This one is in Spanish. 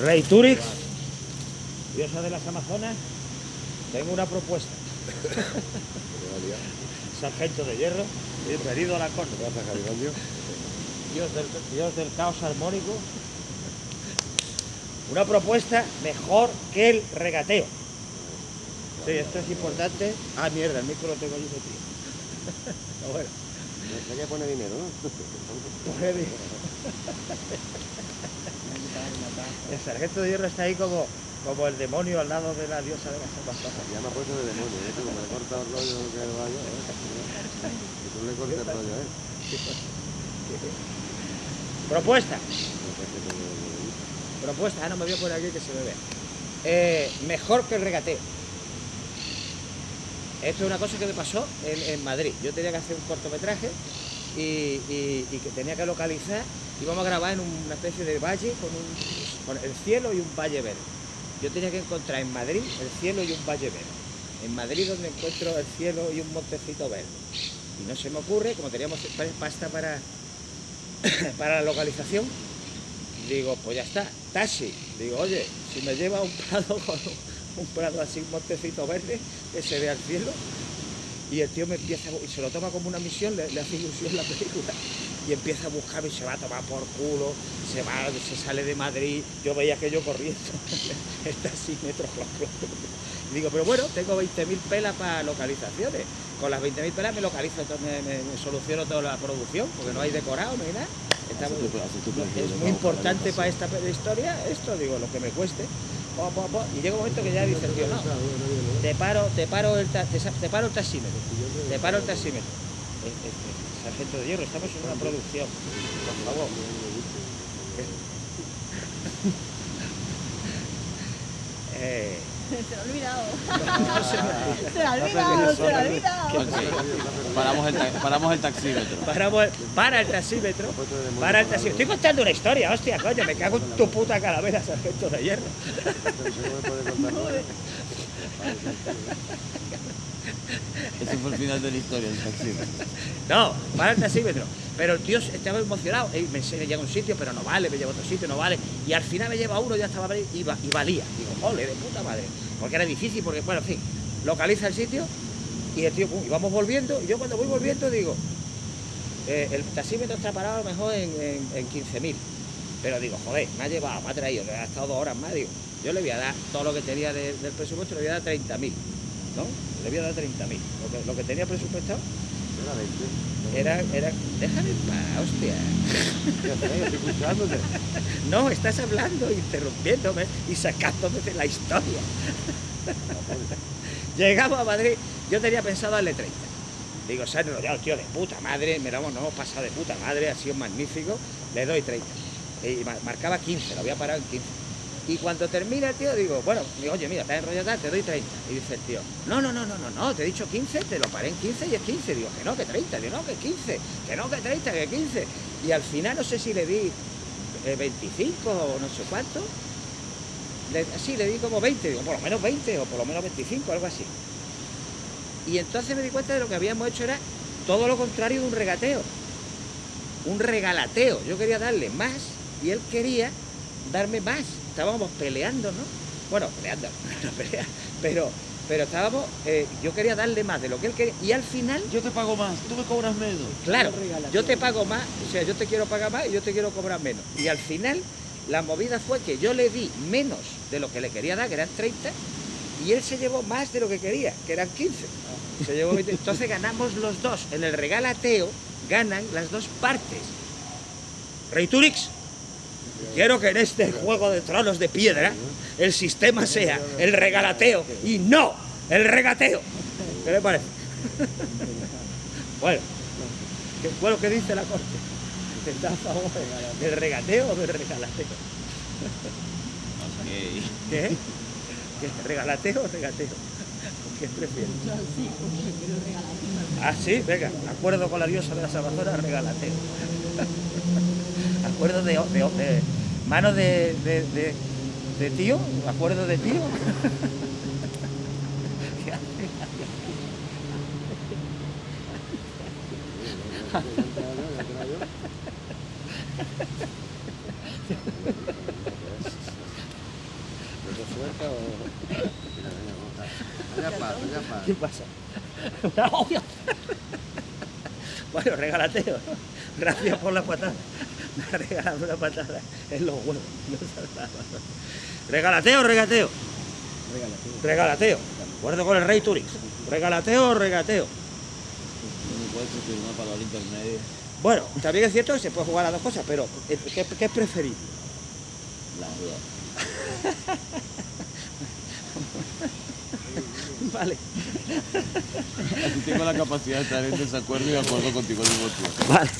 Rey Turix, diosa de las Amazonas, tengo una propuesta. Sargento de hierro, bienvenido a la corte. Dios del, Dios del caos armónico. Una propuesta mejor que el regateo. Sí, esto es importante. Ah, mierda, el micro lo tengo yo. Pero bueno, Hay que poner dinero, ¿no? coge bien. El sargento de hierro está ahí como, como el demonio al lado de la diosa de las Amazonas. Ya me ha puesto de demonio, ¿eh? Como le corta el rollo que vaya, ¿eh? Que tú le cortes el rollo, ¿eh? Propuesta. Propuesta, ah, no me voy a poner aquí que se me vea. Eh, mejor que el regateo. Esto es una cosa que me pasó en, en Madrid. Yo tenía que hacer un cortometraje y, y- y que tenía que localizar. Íbamos a grabar en una especie de valle con, un, el cielo y un valle verde. Yo tenía que encontrar en Madrid el cielo y un valle verde. En Madrid donde encuentro el cielo y un montecito verde. Y no se me ocurre, como teníamos pasta para, para la localización, Digo, pues ya está, taxi. Digo, oye, si me lleva un prado con un, un prado así, un montecito verde, que se vea el cielo. Y el tío me empieza, y se lo toma como una misión, le, le hace ilusión la película. Y empieza a buscarme y se va a tomar por culo, se va, se sale de Madrid. Yo veía que yo corriendo, el taxímetro. Y digo, pero bueno, tengo 20.000 pelas para localizaciones. Con las 20.000 pelas me localizo, me, me- me soluciono toda la producción, porque no hay decorado, no hay nada. Está muy- es muy importante para esta historia esto, digo, lo que me cueste. Y llega un momento que ya dice el tío, no, te paro, te paro el, te, paro el taxímetro, te paro el taxímetro. Eh, eh, eh, Sargento de hierro, estamos en una producción, por favor. Se lo ha olvidado. no se lo ha olvidado, se lo ha olvidado. Paramos el, paramos el taxímetro. Paramos el- para el taxímetro, para el taxímetro. Estoy contando una historia, hostia, coño, me cago en tu puta calavera, sargento de hierro. Ese fue el final de la historia del taxímetro. No, para el taxímetro. Pero el tío estaba emocionado. Y me enseña, llega a un sitio, pero no vale, me lleva otro sitio, no vale. Y al final me lleva a uno, ya estaba y, y valía. Digo, ole, de puta madre. Porque era difícil, porque, bueno, en fin, localiza el sitio y el tío, pum, y vamos volviendo. Y yo cuando voy volviendo digo, eh, el taxímetro está parado a lo mejor en, en, en 15.000. Pero digo, joder, me ha llevado, me ha traído, le ha estado dos horas más. Digo, yo le voy a dar todo lo que tenía de- del presupuesto, le voy a dar 30.000. ¿No? Le voy a dar 30.000. Lo que, lo que tenía presupuestado era, era, déjame en paz, hostia. Estoy escuchándote. No, estás hablando, interrumpiéndome y sacándome de la historia. Llegamos a Madrid, yo tenía pensado darle 30. Digo, se ha enrollado el tío de puta madre, me lo hemos, hemos pasado de puta madre, ha sido magnífico, le doy 30. Y ma- marcaba 15, lo había parado en 15. Y cuando termina el tío, digo, bueno, digo, oye, mira, te has enrollado te doy 30. Y dice el tío, no, no, no, no, no, no, te he dicho 15, te lo paré en 15 y es 15. Digo, que no, que 30, digo, no, que 15, que no, que 30, que 15. Y al final no sé si le di eh, 25 o no sé cuánto. Le, sí, le di como 20, digo, por lo menos 20 o por lo menos 25, algo así. Y entonces me di cuenta de lo que habíamos hecho era todo lo contrario de un regateo. Un regalateo. Yo quería darle más y él quería darme más. Estábamos peleando, ¿no? Bueno, peleando, no pelea, pero, pero estábamos, eh, yo quería darle más de lo que él quería. Y al final Yo te pago más, tú me cobras menos. Claro, yo te pago más, o sea, yo te quiero pagar más y yo te quiero cobrar menos. Y al final, la movida fue que yo le di menos de lo que le quería dar, que eran 30, y él se llevó más de lo que quería, que eran 15. Se llevó 20. Entonces ganamos los dos. En el regalateo ganan las dos partes. Rey Turix, quiero que en este juego de tronos de piedra el sistema sea el regalateo y no el regateo. ¿Qué le parece? Bueno, ¿qué fue lo que dice la corte? ¿Está a favor del regateo o del regalateo? ¿Qué? ¿Qué? ¿Regalateo o regateo? ¿Qué prefieres? Ah, sí, venga, acuerdo con la diosa de las Amazonas, regalateo. acuerdo de, de, de- manos de, de, de, de tío, acuerdo de tío. ¿Qué pasa? bueno, regalateo. Gracias por la patada. Me ha regalado una patada en los huevos. No. Regalateo, regateo. Regalateo. Acuerdo con el rey Turix. Regalateo, regateo. El intermedio. Bueno, también es cierto que se puede jugar a dos cosas, pero eh, ¿qué, qué es preferible? Las dos. Vale. Así tengo la capacidad de estar en desacuerdo y de acuerdo contigo al mismo tiempo. Vale.